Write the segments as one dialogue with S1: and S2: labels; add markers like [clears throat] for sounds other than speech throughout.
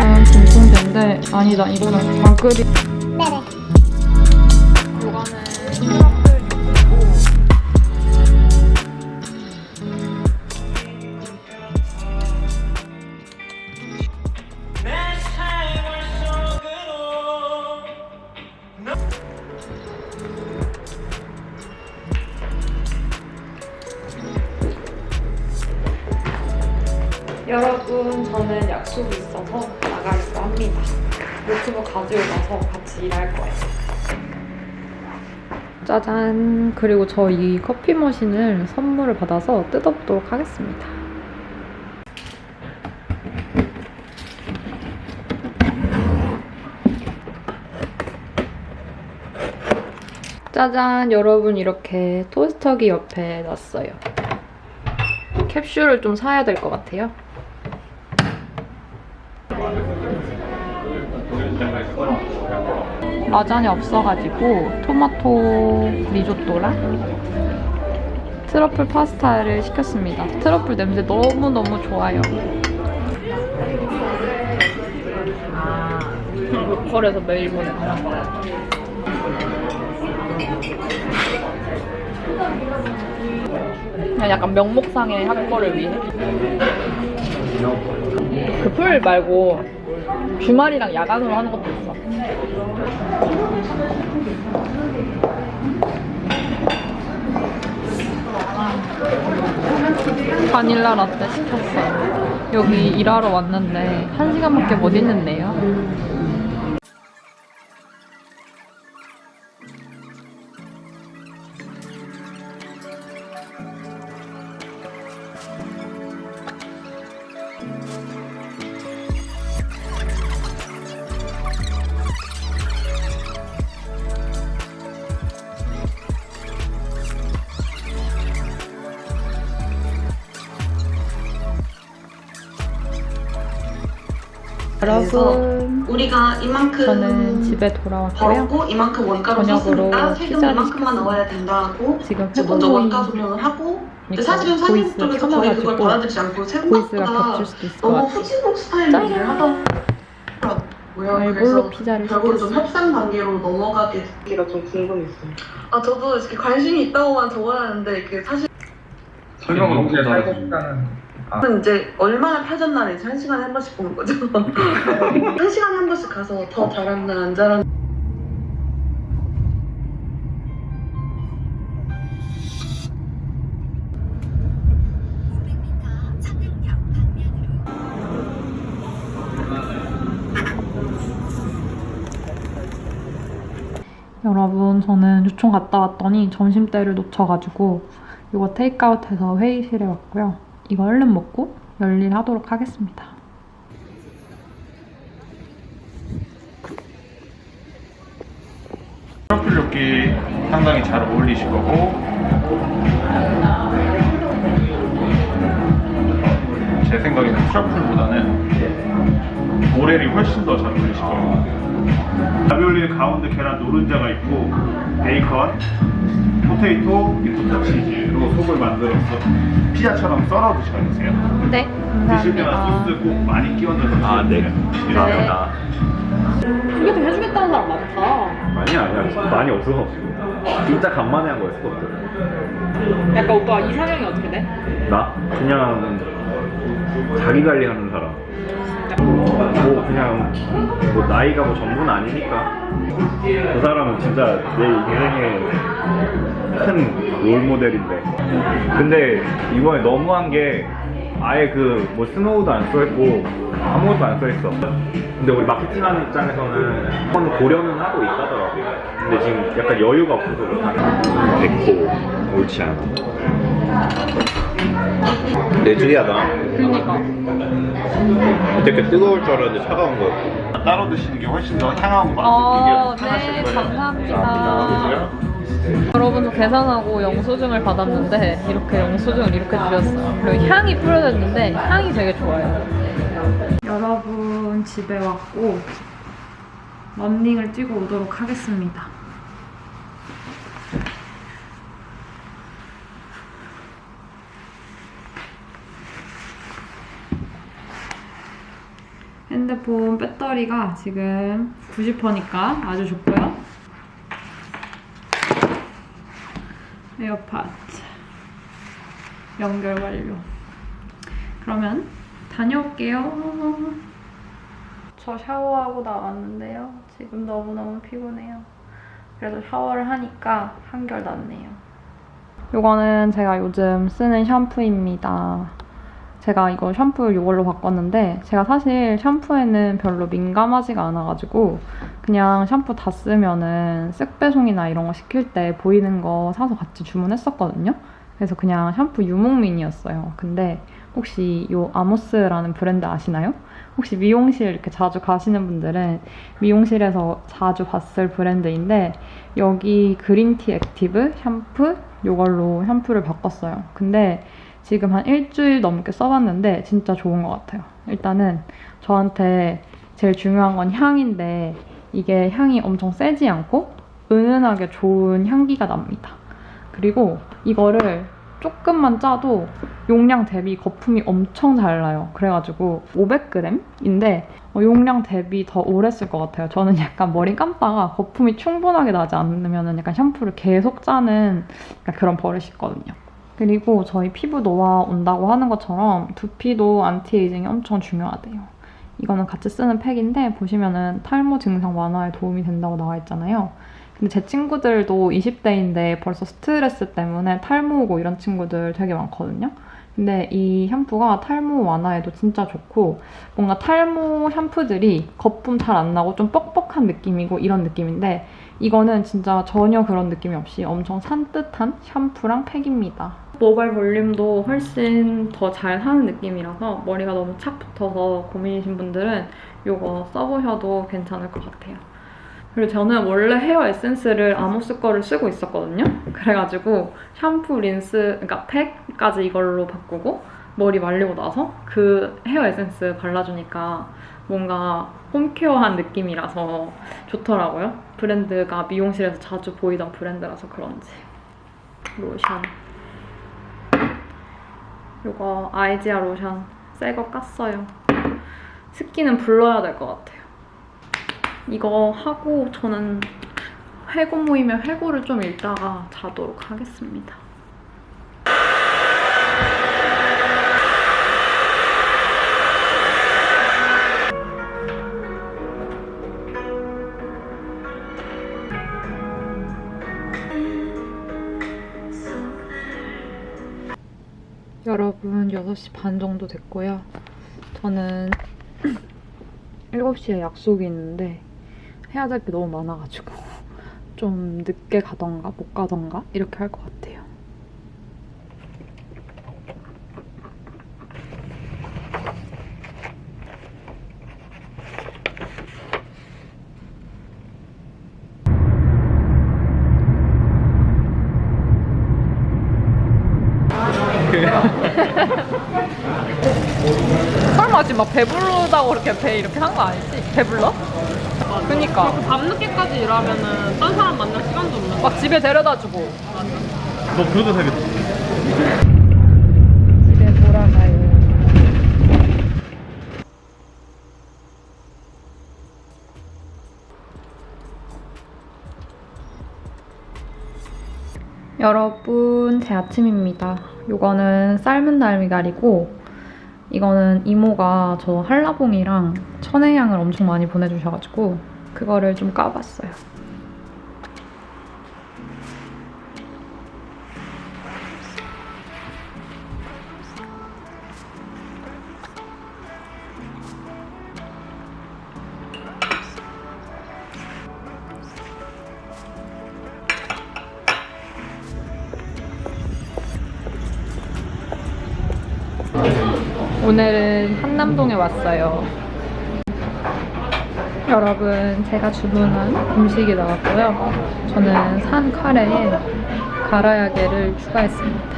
S1: 아, 진통제인데 아니다 이거는 마그리 약속이 있어서 나가려고 합니다. 노트북 가서 같이 일할 거예요. 짜잔! 그리고 저 이 커피 머신을 선물을 받아서 뜯어보도록 하겠습니다. 짜잔! 여러분 이렇게 토스터기 옆에 놨어요. 캡슐을 좀 사야 될 것 같아요. 라자냐 없어가지고 토마토 리조또랑 트러플 파스타를 시켰습니다. 트러플 냄새 너무너무 좋아요. 로컬에서 매일 보내. 그냥 약간 명목상의 한 거를 위해. 그 풀 말고 주말이랑 야간으로 하는 것도. 바닐라 라떼 시켰어요. 여기 일하러 왔는데 한 시간밖에 못 있는데요. 여러분,
S2: 우리가 이만큼
S1: 저는 집에 돌아왔고요.
S2: 벌었고 이만큼 원가로 썼으니까 세금 이만큼만. 넣어야 된다고
S1: 지금
S2: 먼저 원가 조명을 하고 근데 사실은
S1: 보이스
S2: 쪽에서 거의 그걸 받아들이지 않고 생각보다 너무. 후진국 스타일로
S1: 짠!
S2: 일을 하더라고요.
S1: 알볼로
S2: 그래서
S1: 피자를
S2: 결국은 좀. 협상 단계로 넘어가게 되기가 좀 궁금했어요. 아 저도 이렇게 관심이 있다고만 적어놨는데 이게 사실
S3: 설명 너무 잘하지.
S2: 는 이제 얼마나 펴졌나 이제 한 시간에 한 번씩 보는 거죠. [laughs] 한 시간에 한 번씩 가서 더 잘한다 안 잘한다.
S1: 여러분 저는 유총 갔다 왔더니 점심때를 놓쳐가지고 이거 테이크아웃해서 회의실에 왔고요. 이거 얼른 먹고 열일 하도록 하겠습니다.
S3: 트러플 엽기 상당히 잘 어울리실 거고. 제 생각에는 트러플보다는 모렐이 훨씬 더 잘 어울리실 거예요. 라비올리는 가운데 계란 노른자가 있고 베이컨, 포테이토, 리코타 치즈로 속을 만들어서 피자처럼 썰어 드셔야 되세요
S1: 네,
S3: 드실 때마다 소스 꼭 많이 끼얹어서 드세요
S4: 아, 네. 감사합니다.
S1: 이게 좀 해주겠다는 사람 많다.
S4: 아니야, 아니야. 많이 없어. 진짜 간만에 한 거였어.
S1: 약간 오빠 이상형이 어떻게 돼?
S4: 나? 그냥 자기 관리하는 사람. 뭐 그냥 뭐 나이가 뭐 전부는 아니니까. 그 사람은 진짜 내 인생의 큰 롤모델인데. 근데 이번에 너무한 게 아예 그 뭐 스노우도 안 써있고 아무것도 안 써있어. 근데 우리 마케팅하는 입장에서는 한번 고려는 하고 있다더라고요. 근데 지금 약간 여유가 없어서 그렇다. 됐고 옳지 않아 내주리하다
S1: 그러니까.
S4: 되게 뜨거울 줄 알았는데 차가운 거였고
S3: 따로 드시는 게 훨씬 더 향하고
S1: 어,
S3: 맛있게 편하실
S1: 네,
S3: 거예요
S1: 감사합니다. 여러분도 계산하고 영수증을 받았는데 이렇게 영수증을 이렇게 주셨어요. 그리고 향이 뿌려졌는데 향이 되게 좋아요. 여러분 집에 왔고 런닝을 뛰고 오도록 하겠습니다. 핸드폰 배터리가 지금 90%니까 아주 좋고요. 에어팟 연결 완료. 그러면 다녀올게요. 저 샤워하고 나왔는데요. 지금 너무너무 피곤해요. 그래도 샤워를 하니까 한결 낫네요. 이거는 제가 요즘 쓰는 샴푸입니다. 제가 이거 샴푸를 이걸로 바꿨는데 제가 사실 샴푸에는 별로 민감하지가 않아가지고 그냥 샴푸 다 쓰면은 쓱배송이나 이런 거 시킬 때 보이는 거 사서 같이 주문했었거든요. 그래서 그냥 샴푸 유목민이었어요. 근데 혹시 이 아모스라는 브랜드 아시나요? 혹시 미용실 이렇게 자주 가시는 분들은 미용실에서 자주 봤을 브랜드인데 여기 green tea active 샴푸 이걸로 샴푸를 바꿨어요. 근데 지금 한 일주일 넘게 써봤는데 진짜 좋은 것 같아요. 일단은 저한테 제일 중요한 건 향인데 이게 향이 엄청 세지 않고 은은하게 좋은 향기가 납니다. 그리고 이거를 조금만 짜도 용량 대비 거품이 엄청 잘 나요. 그래가지고 500g인데 어, 용량 대비 더 오래 쓸 것 같아요. 저는 약간 머리 감다가 거품이 충분하게 나지 않으면 약간 샴푸를 계속 짜는 약간 그런 버릇이 있거든요. 그리고 저희 피부 노화 온다고 하는 것처럼 두피도 anti-aging이 엄청 중요하대요. 이거는 같이 쓰는 팩인데 보시면은 탈모 증상 완화에 도움이 된다고 나와 있잖아요. 근데 제 친구들도 20대인데 벌써 스트레스 때문에 탈모 오고 이런 친구들 되게 많거든요. 근데 이 샴푸가 탈모 완화에도 진짜 좋고 뭔가 탈모 샴푸들이 거품 잘 안 나고 좀 뻑뻑한 느낌이고 이런 느낌인데 이거는 진짜 전혀 그런 느낌이 없이 엄청 산뜻한 샴푸랑 팩입니다. 모발 볼륨도 훨씬 더잘 사는 느낌이라서 머리가 너무 착 붙어서 고민이신 분들은 이거 써보셔도 괜찮을 것 같아요. 그리고 저는 원래 헤어 에센스를 아모스 거를 쓰고 있었거든요. 그래가지고 샴푸, 린스, 그러니까 팩까지 이걸로 바꾸고 머리 말리고 나서 그 헤어 에센스 발라주니까 뭔가 홈케어한 느낌이라서 좋더라고요. 브랜드가 미용실에서 자주 보이던 브랜드라서 그런지. 로션. 이거 아이지아 로션 새 거 깠어요. 습기는 불러야 될 것 같아요. 이거 하고 저는 회고 모이면 회고를 좀 읽다가 자도록 하겠습니다. 여러분 6시 반 정도 됐고요. 저는 [clears throat] 7시에 약속이 있는데 해야 될 게 너무 많아가지고 [laughs] 좀 늦게 가던가 못 가던가 이렇게 할 것 같아요. 설마 지금 막 배부르다고 그렇게 배 이렇게 한 거 아니지? 배불러? 그니까
S5: 밤늦게까지 일하면은 딴 사람 만날 시간도 없는
S1: 막 집에 데려다주고
S3: 너 그러다 사겠다.
S1: 여러분, 제 아침입니다. 이거는 삶은 달미갈이고, 이거는 이모가 저 한라봉이랑 천혜향을 엄청 많이 보내주셔가지고, 그거를 좀 까봤어요. 오늘은 한남동에 왔어요. 여러분, 제가 주문한 음식이 나왔고요. 저는 산 카레에 가라야게를 추가했습니다.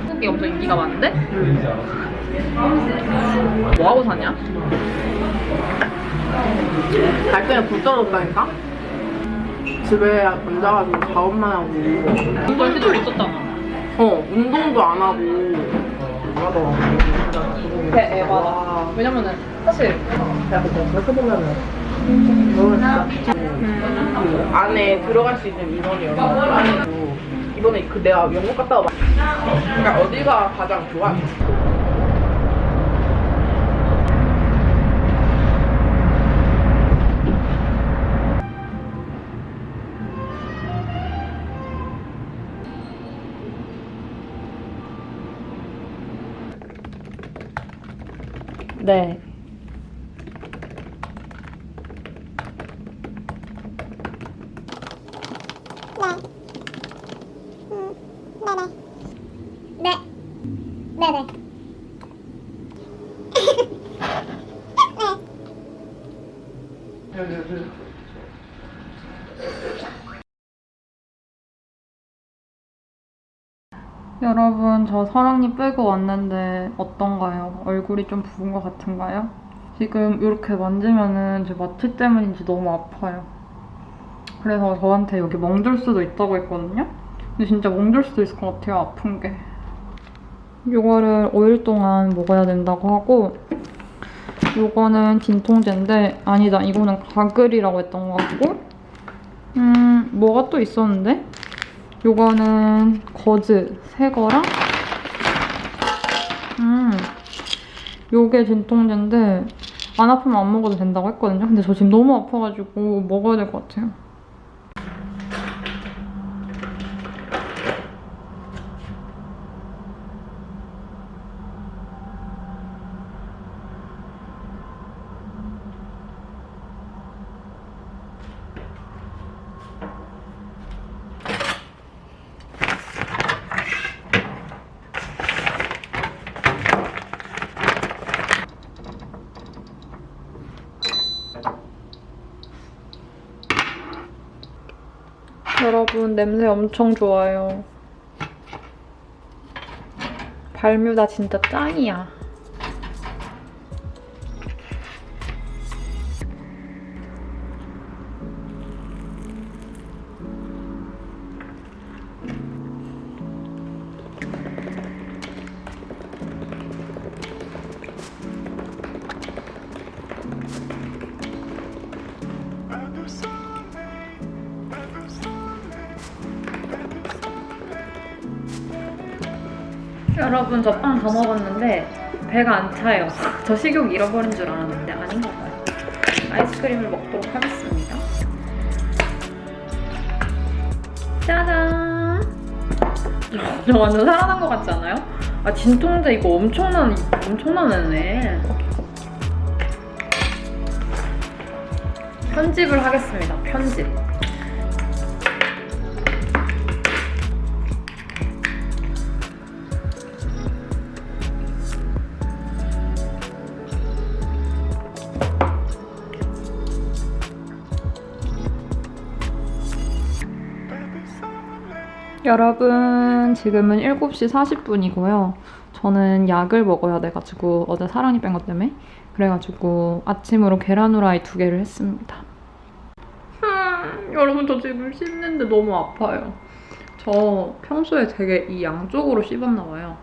S1: 한국이 엄청 인기가 많은데?
S5: 뭐 하고 사냐? 발등에 불 떨어졌다니까? 집에 앉아가지고 작업만 하고 운동 시도 있었잖아 어 운동도 안 하고 배 에바다 왜냐면은 사실 그렇게 보면은 그 안에 들어갈 수 있는 인원이어서 이번에 그 내가 영국 갔다 와 그러니까 어디가 가장 좋아?
S1: 네.
S6: 네. 네네.
S1: 여러분, 저 사랑니 빼고 왔는데 어떤가요? 얼굴이 좀 부은 것 같은가요? 지금 이렇게 만지면은 제 마취 때문인지 너무 아파요. 그래서 저한테 여기 멍들 수도 있다고 했거든요? 근데 진짜 멍들 수도 있을 것 같아요, 아픈 게. 이거를 5일 동안 먹어야 된다고 하고 이거는 진통제인데 아니다, 이거는 가글이라고 했던 것 같고 음, 뭐가 또 있었는데? 요거는 거즈 새 거랑 음 요게 진통제인데 안 아프면 안 먹어도 된다고 했거든요. 근데 저 지금 너무 아파가지고 먹어야 될 것 같아요. 여러분 냄새 엄청 좋아요. 발뮤다 진짜 짱이야. 여러분 저 빵 다 먹었는데 배가 안 차요. 저 식욕 잃어버린 줄 알았는데 아닌가 봐요. 아이스크림을 먹도록 하겠습니다. 짜잔! 저 완전 살아난 것 같지 않아요? 아 진통제 이거 엄청난 엄청난 애네. 편집을 하겠습니다. 편집. 여러분 지금은 7시 40분이고요. 저는 약을 먹어야 돼가지고 어제 사랑니 뺀것 때문에 그래가지고 아침으로 계란 후라이 두 개를 했습니다. 음, 여러분 저 지금 씹는데 너무 아파요. 저 평소에 되게 이 양쪽으로 씹었나 봐요.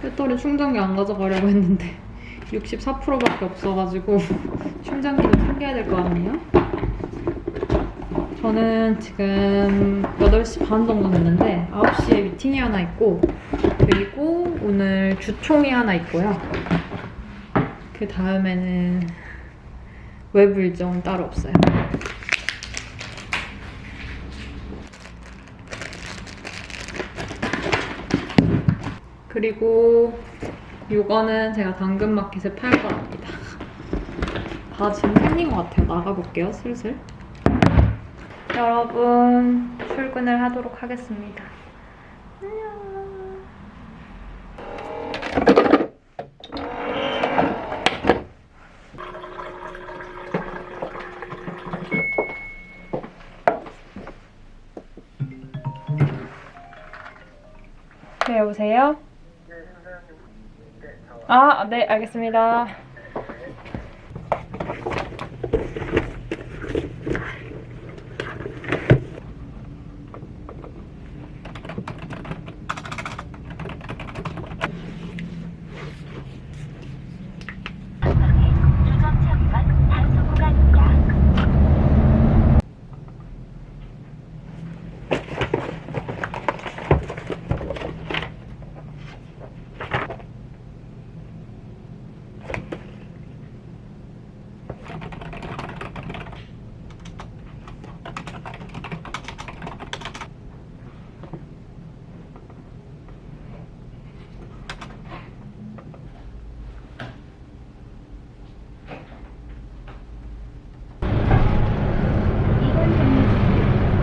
S1: 배터리 충전기 안 가져가려고 했는데 64%밖에 없어가지고 [laughs] 충전기도 챙겨야 될 거 아니에요? 저는 지금 8시 반 정도 됐는데 9시에 미팅이 하나 있고 그리고 오늘 주총이 하나 있고요. 그 다음에는 외부 일정은 따로 없어요. 그리고 이거는 제가 당근마켓에 팔 거랍니다. 다 지금 생긴 것 같아요. 나가볼게요, 슬슬. 여러분, 출근을 하도록 하겠습니다. 안녕. 네, 오세요. 아, 네, 알겠습니다.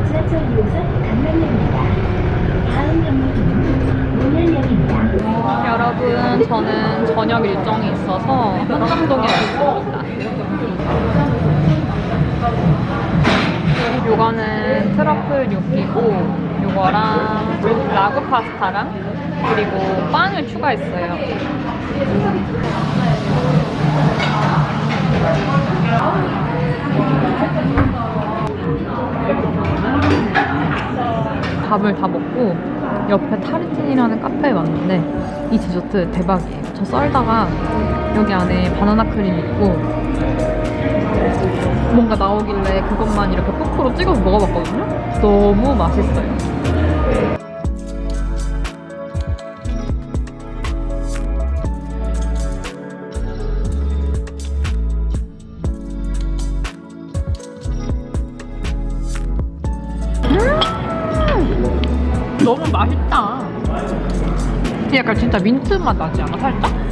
S6: 지하철 2호선 강남역입니다. 다음 역은 문현역입니다.
S1: 여러분, 저는 저녁 일정이 있어서 한남동에 왔습니다. 요거는 트러플 육기고 요거랑 라구 파스타랑 그리고 빵을 추가했어요. 밥을 다 먹고 옆에 타르틴이라는 카페에 왔는데 이 디저트 대박이에요. 저 썰다가 여기 안에 바나나 크림 있고 그것만 이렇게 포크로 찍어서 먹어봤거든요. 너무 맛있어요. 너무 맛있다. 약간 진짜 민트 맛 나지 않아? 살짝?